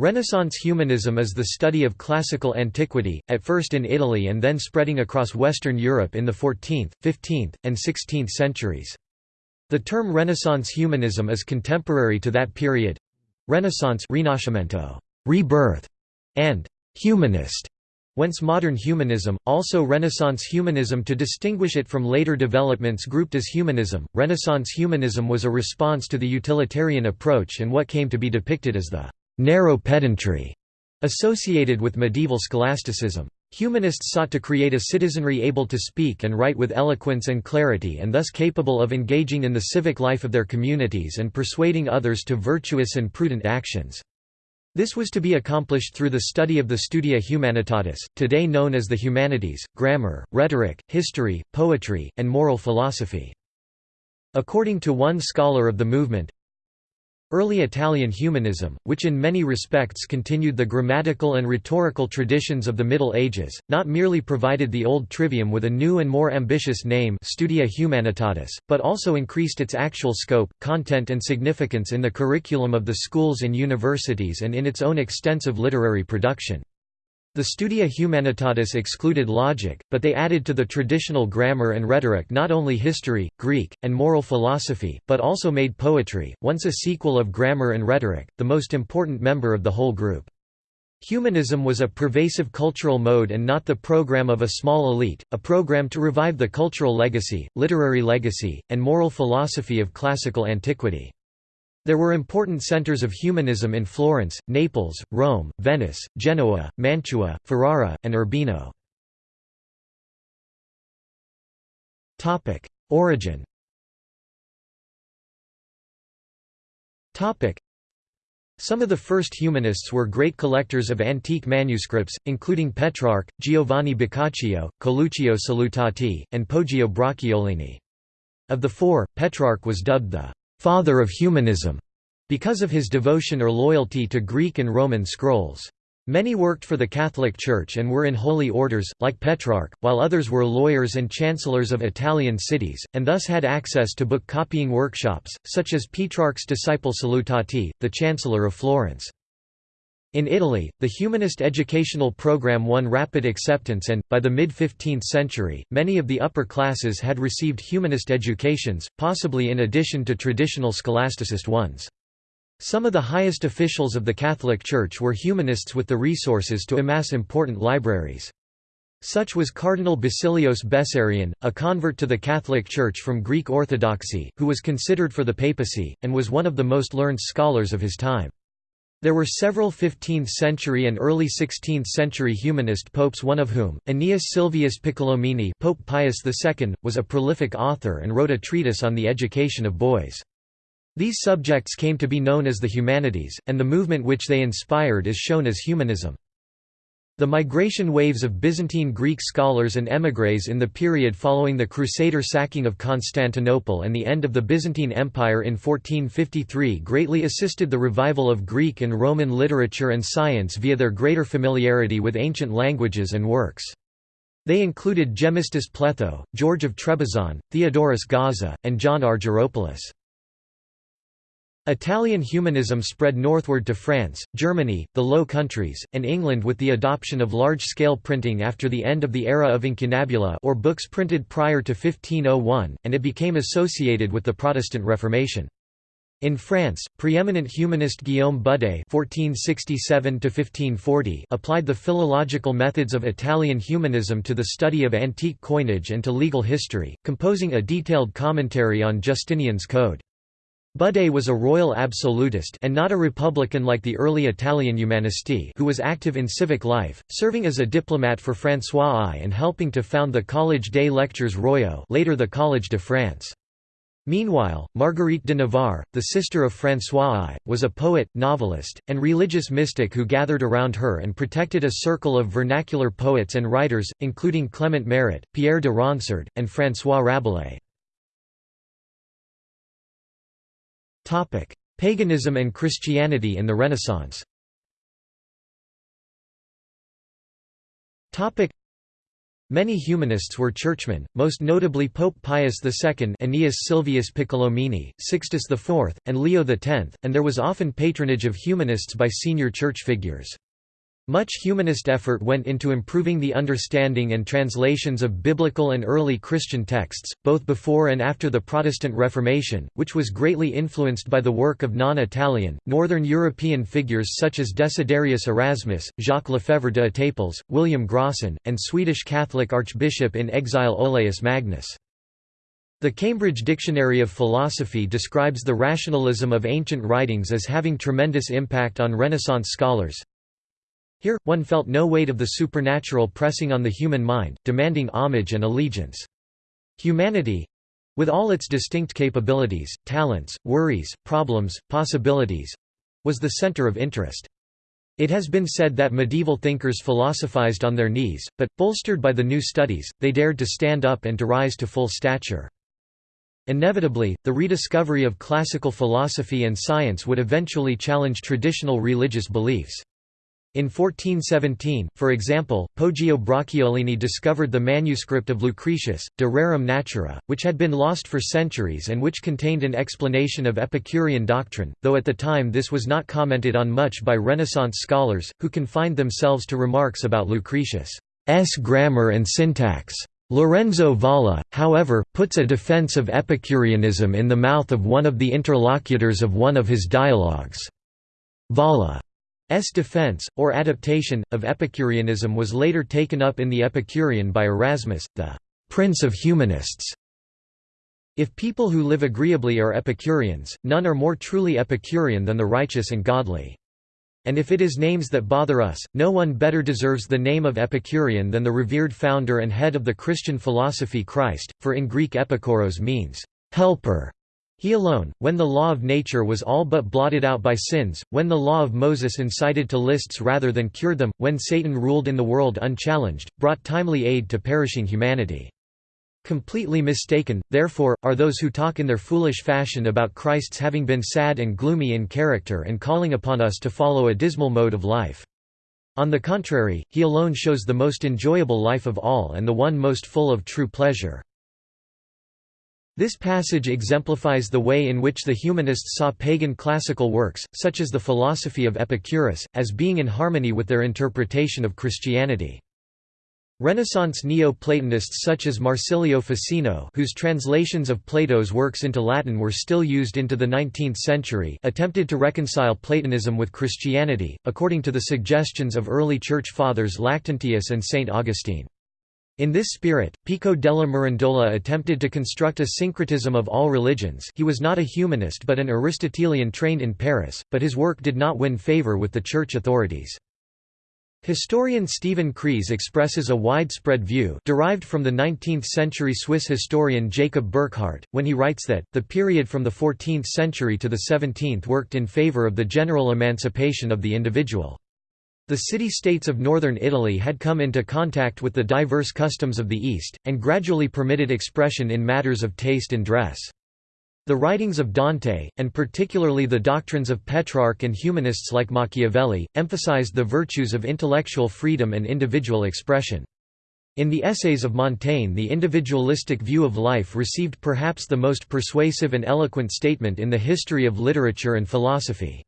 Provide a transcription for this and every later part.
Renaissance humanism is the study of classical antiquity, at first in Italy and then spreading across Western Europe in the 14th, 15th, and 16th centuries. The term Renaissance humanism is contemporary to that period. Renaissance Rinascimento, rebirth, and humanist, whence modern humanism, also Renaissance humanism to distinguish it from later developments grouped as humanism. Renaissance humanism was a response to the utilitarian approach and what came to be depicted as the narrow pedantry associated with medieval scholasticism. Humanists sought to create a citizenry able to speak and write with eloquence and clarity and thus capable of engaging in the civic life of their communities and persuading others to virtuous and prudent actions. This was to be accomplished through the study of the Studia Humanitatis, today known as the humanities, grammar, rhetoric, history, poetry, and moral philosophy. According to one scholar of the movement, Early Italian humanism, which in many respects continued the grammatical and rhetorical traditions of the Middle Ages, not merely provided the old trivium with a new and more ambitious name Studia Humanitatis, but also increased its actual scope, content and significance in the curriculum of the schools and universities and in its own extensive literary production. The Studia Humanitatis excluded logic, but they added to the traditional grammar and rhetoric not only history, Greek, and moral philosophy, but also made poetry, once a sequel of grammar and rhetoric, the most important member of the whole group. Humanism was a pervasive cultural mode and not the program of a small elite, a program to revive the cultural legacy, literary legacy, and moral philosophy of classical antiquity. There were important centers of humanism in Florence, Naples, Rome, Venice, Genoa, Mantua, Ferrara, and Urbino. Origin some of the first humanists were great collectors of antique manuscripts, including Petrarch, Giovanni Boccaccio, Coluccio Salutati, and Poggio Bracciolini. Of the four, Petrarch was dubbed the «father of humanism» because of his devotion or loyalty to Greek and Roman scrolls. Many worked for the Catholic Church and were in holy orders, like Petrarch, while others were lawyers and chancellors of Italian cities, and thus had access to book-copying workshops, such as Petrarch's disciple Salutati, the Chancellor of Florence. In Italy, the humanist educational program won rapid acceptance and, by the mid-15th century, many of the upper classes had received humanist educations, possibly in addition to traditional scholasticist ones. Some of the highest officials of the Catholic Church were humanists with the resources to amass important libraries. Such was Cardinal Basilios Bessarion, a convert to the Catholic Church from Greek Orthodoxy, who was considered for the papacy, and was one of the most learned scholars of his time. There were several 15th-century and early 16th-century humanist popes one of whom, Aeneas Silvius Piccolomini Pope Pius II, was a prolific author and wrote a treatise on the education of boys. These subjects came to be known as the humanities, and the movement which they inspired is shown as humanism. The migration waves of Byzantine Greek scholars and émigrés in the period following the Crusader sacking of Constantinople and the end of the Byzantine Empire in 1453 greatly assisted the revival of Greek and Roman literature and science via their greater familiarity with ancient languages and works. They included Gemistus Pletho, George of Trebizond, Theodorus Gaza, and John Argyropoulos. Italian humanism spread northward to France, Germany, the Low Countries, and England with the adoption of large-scale printing after the end of the era of incunabula or books printed prior to 1501, and it became associated with the Protestant Reformation. In France, preeminent humanist Guillaume Budé (1467–1540) applied the philological methods of Italian humanism to the study of antique coinage and to legal history, composing a detailed commentary on Justinian's Code. Budé was a royal absolutist and not a republican like the early Italian humanisti who was active in civic life, serving as a diplomat for François I and helping to found the Collège des Lecteurs Royaux later the Collège de France. Meanwhile, Marguerite de Navarre, the sister of François I, was a poet, novelist, and religious mystic who gathered around her and protected a circle of vernacular poets and writers, including Clement Marot, Pierre de Ronsard, and François Rabelais. Paganism and Christianity in the Renaissance. Many humanists were churchmen, most notably Pope Pius II Aeneas Silvius Piccolomini, Sixtus IV, and Leo X, and there was often patronage of humanists by senior church figures. Much humanist effort went into improving the understanding and translations of biblical and early Christian texts, both before and after the Protestant Reformation, which was greatly influenced by the work of non-Italian, Northern European figures such as Desiderius Erasmus, Jacques Lefèvre de Etaples, William Grocyn, and Swedish Catholic Archbishop in exile Olaus Magnus. The Cambridge Dictionary of Philosophy describes the rationalism of ancient writings as having tremendous impact on Renaissance scholars, here, one felt no weight of the supernatural pressing on the human mind, demanding homage and allegiance. Humanity—with all its distinct capabilities, talents, worries, problems, possibilities—was the center of interest. It has been said that medieval thinkers philosophized on their knees, but, bolstered by the new studies, they dared to stand up and to rise to full stature. Inevitably, the rediscovery of classical philosophy and science would eventually challenge traditional religious beliefs. In 1417, for example, Poggio Bracciolini discovered the manuscript of Lucretius, De Rerum Natura, which had been lost for centuries and which contained an explanation of Epicurean doctrine, though at the time this was not commented on much by Renaissance scholars, who confined themselves to remarks about Lucretius' grammar and syntax. Lorenzo Valla, however, puts a defense of Epicureanism in the mouth of one of the interlocutors of one of his dialogues. Valla S defense, or adaptation, of Epicureanism was later taken up in the Epicurean by Erasmus, the «prince of humanists». If people who live agreeably are Epicureans, none are more truly Epicurean than the righteous and godly. And if it is names that bother us, no one better deserves the name of Epicurean than the revered founder and head of the Christian philosophy Christ, for in Greek epikuros means, helper, he alone, when the law of nature was all but blotted out by sins, when the law of Moses incited to lists rather than cured them, when Satan ruled in the world unchallenged, brought timely aid to perishing humanity. Completely mistaken, therefore, are those who talk in their foolish fashion about Christ's having been sad and gloomy in character and calling upon us to follow a dismal mode of life. On the contrary, he alone shows the most enjoyable life of all and the one most full of true pleasure. This passage exemplifies the way in which the humanists saw pagan classical works, such as the philosophy of Epicurus, as being in harmony with their interpretation of Christianity. Renaissance Neo-Platonists such as Marsilio Ficino whose translations of Plato's works into Latin were still used into the 19th century attempted to reconcile Platonism with Christianity, according to the suggestions of early Church Fathers Lactantius and St. Augustine. In this spirit, Pico della Mirandola attempted to construct a syncretism of all religions he was not a humanist but an Aristotelian trained in Paris, but his work did not win favor with the church authorities. Historian Stephen Kreis expresses a widespread view derived from the 19th-century Swiss historian Jacob Burckhardt, when he writes that, the period from the 14th century to the 17th worked in favor of the general emancipation of the individual. The city-states of northern Italy had come into contact with the diverse customs of the East, and gradually permitted expression in matters of taste and dress. The writings of Dante, and particularly the doctrines of Petrarch and humanists like Machiavelli, emphasized the virtues of intellectual freedom and individual expression. In the essays of Montaigne the individualistic view of life received perhaps the most persuasive and eloquent statement in the history of literature and philosophy.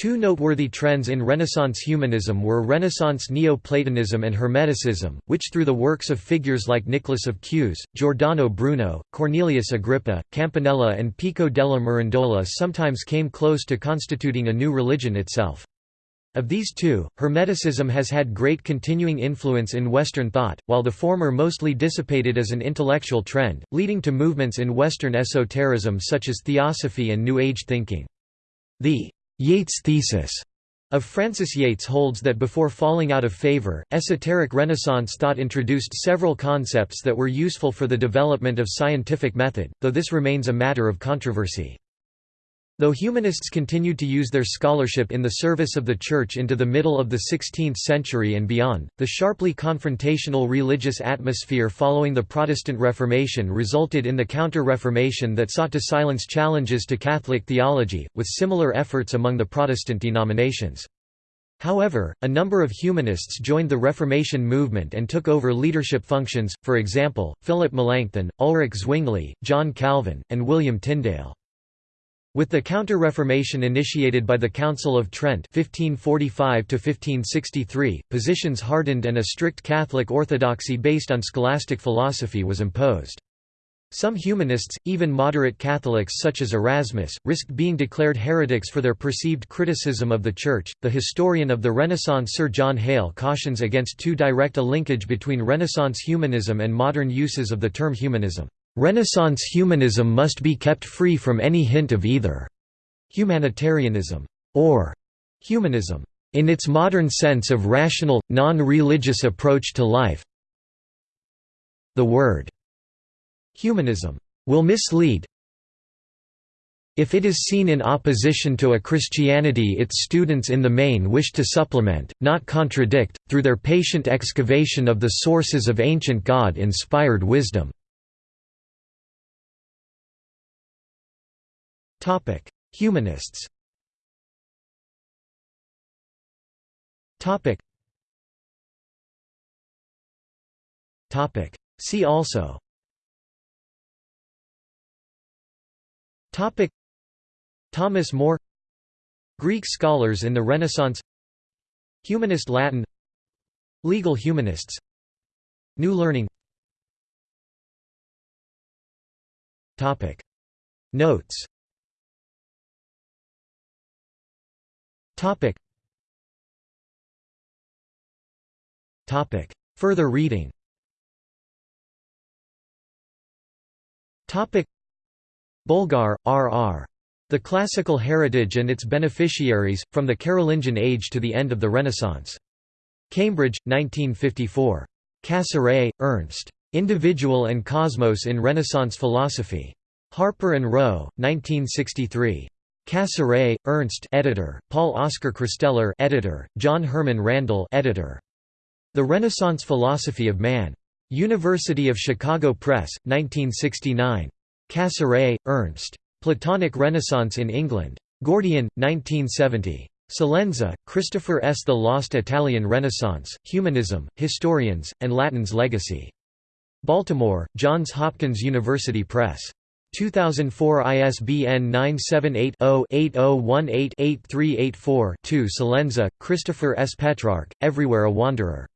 Two noteworthy trends in Renaissance humanism were Renaissance Neoplatonism and Hermeticism, which through the works of figures like Nicholas of Cues, Giordano Bruno, Cornelius Agrippa, Campanella and Pico della Mirandola sometimes came close to constituting a new religion itself. Of these two, Hermeticism has had great continuing influence in Western thought, while the former mostly dissipated as an intellectual trend, leading to movements in Western esotericism such as Theosophy and New Age thinking. The Yates thesis of Frances Yates holds that before falling out of favor, esoteric Renaissance thought introduced several concepts that were useful for the development of scientific method, though this remains a matter of controversy. Though humanists continued to use their scholarship in the service of the Church into the middle of the 16th century and beyond, the sharply confrontational religious atmosphere following the Protestant Reformation resulted in the Counter-Reformation that sought to silence challenges to Catholic theology, with similar efforts among the Protestant denominations. However, a number of humanists joined the Reformation movement and took over leadership functions, for example, Philip Melanchthon, Ulrich Zwingli, John Calvin, and William Tyndale. With the Counter-Reformation initiated by the Council of Trent 1545 positions hardened and a strict Catholic orthodoxy based on scholastic philosophy was imposed. Some humanists, even moderate Catholics such as Erasmus, risked being declared heretics for their perceived criticism of the Church. The historian of the Renaissance Sir John Hale cautions against too direct a linkage between Renaissance humanism and modern uses of the term humanism. Renaissance humanism must be kept free from any hint of either humanitarianism or humanism in its modern sense of rational, non-religious approach to life. The word Humanism will mislead if it is seen in opposition to a Christianity its students in the main wish to supplement, not contradict, through their patient excavation of the sources of ancient God-inspired wisdom. Humanists See also Topic. Thomas More Greek scholars in the Renaissance Humanist Latin Legal humanists New learning Topic. Notes Topic Topic Further reading Topic Bolgar, R. R. The Classical Heritage and its Beneficiaries, From the Carolingian Age to the End of the Renaissance. Cambridge, 1954. Cassirer, Ernst. Individual and Cosmos in Renaissance Philosophy. Harper and Row, 1963. Cassirer, Ernst editor, Paul Oskar Kristeller editor, John Herman Randall editor. The Renaissance Philosophy of Man. University of Chicago Press, 1969. Cassirer, Ernst. Platonic Renaissance in England. Gordian, 1970. Celenza, Christopher S. The Lost Italian Renaissance, Humanism, Historians, and Latin's Legacy. Baltimore, Johns Hopkins University Press. 2004 ISBN 978-0-8018-8384-2 Celenza, Christopher S. Petrarch, Everywhere a Wanderer.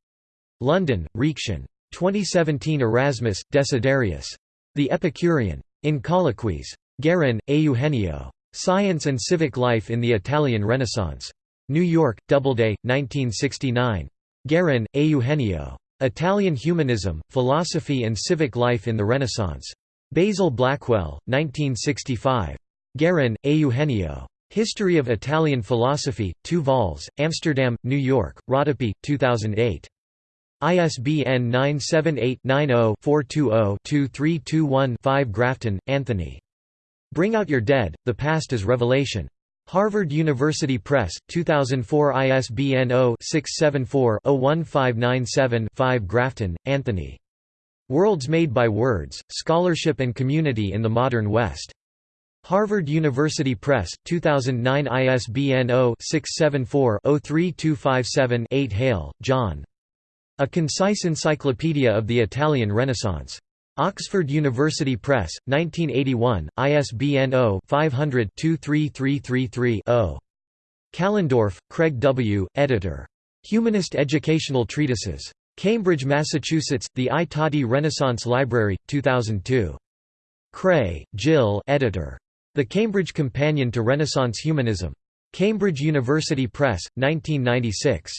London, Reaktion. 2017 Erasmus, Desiderius. The Epicurean. In Colloquies. Garin, Eugenio. Science and Civic Life in the Italian Renaissance. New York, Doubleday, 1969. Garin, Eugenio. Italian Humanism, Philosophy and Civic Life in the Renaissance. Basil Blackwell, 1965. Garin, Eugenio. History of Italian Philosophy, 2 vols, Amsterdam, New York, Rodopi, 2008. ISBN 978-90-420-2321-5 Grafton, Anthony. Bring Out Your Dead, The Past is Revelation. Harvard University Press, 2004 ISBN 0-674-01597-5 Grafton, Anthony. Worlds Made by Words, Scholarship and Community in the Modern West. Harvard University Press, 2009 ISBN 0-674-03257-8 Hale, John. A Concise Encyclopedia of the Italian Renaissance. Oxford University Press, 1981, ISBN 0-500-23333-0. Kallendorf, Craig W., editor. Humanist Educational Treatises. Cambridge, Massachusetts, The I Tatti Renaissance Library, 2002. Kraye, Jill editor. The Cambridge Companion to Renaissance Humanism. Cambridge University Press, 1996.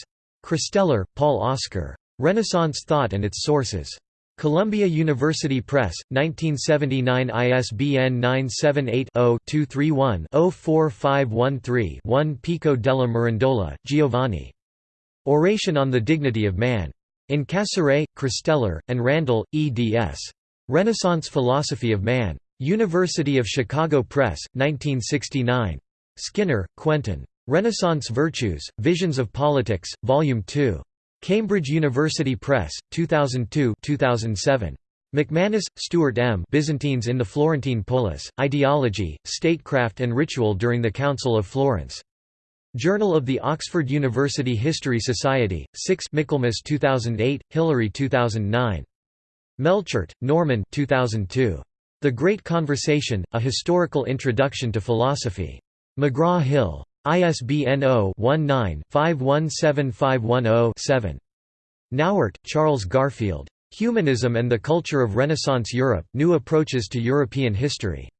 Kristeller, Paul Oskar. Renaissance Thought and Its Sources. Columbia University Press, 1979 ISBN 978-0-231-04513-1 Pico della Mirandola, Giovanni. Oration on the Dignity of Man. In Cassirer, Kristeller, and Randall, eds. Renaissance Philosophy of Man. University of Chicago Press, 1969. Skinner, Quentin. Renaissance Virtues, Visions of Politics, Volume 2. Cambridge University Press, 2002 2007. McManus, Stuart M. Byzantines in the Florentine Polis, Ideology, Statecraft and Ritual during the Council of Florence. Journal of the Oxford University History Society, 6 Michaelmas 2008, Hilary 2009. Melchert, Norman 2002. The Great Conversation, A Historical Introduction to Philosophy. McGraw-Hill. ISBN 0-19-517510-7. Nauert, Charles Garfield. Humanism and the Culture of Renaissance Europe, New Approaches to European History.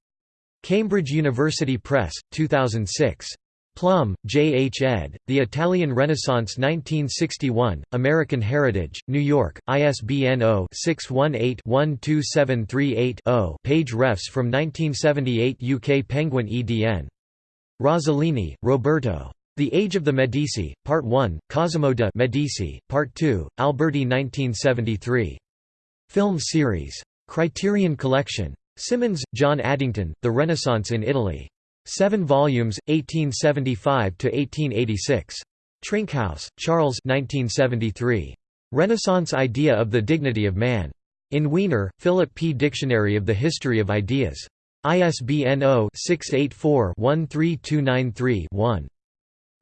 Cambridge University Press, 2006. Plumb, J. H. ed., The Italian Renaissance 1961, American Heritage, New York, ISBN 0-618-12738-0 page refs from 1978 UK Penguin EDN. Rossellini, Roberto. The Age of the Medici, Part 1, Cosimo de' Medici, Part 2, Alberti 1973. Film series. Criterion Collection. Symonds, John Addington, The Renaissance in Italy. Seven volumes, 1875–1886. Trinkaus, Charles 1973. Renaissance Idea of the Dignity of Man. In Wiener, Philip P. Dictionary of the History of Ideas. ISBN 0-684-13293-1.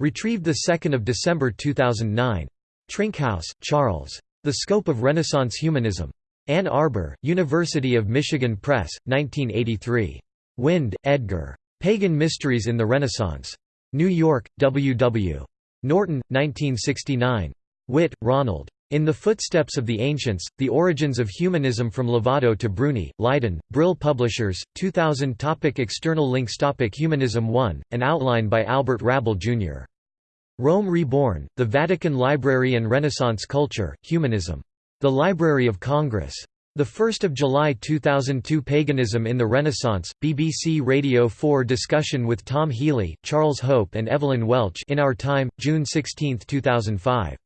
Retrieved 2 December 2009. Trinkaus, Charles. The Scope of Renaissance Humanism. Ann Arbor, University of Michigan Press, 1983. Wind, Edgar. Pagan Mysteries in the Renaissance. New York, W. W. Norton, 1969. Witt, Ronald. In the Footsteps of the Ancients, The Origins of Humanism from Lovato to Bruni, Leiden, Brill Publishers, 2000 topic External links topic Humanism 1, an outline by Albert Rabil, Jr. Rome Reborn, The Vatican Library and Renaissance Culture, Humanism. The Library of Congress. 1 July 2002 Paganism in the Renaissance, BBC Radio 4 discussion with Tom Healy, Charles Hope and Evelyn Welch in Our Time, June 16, 2005.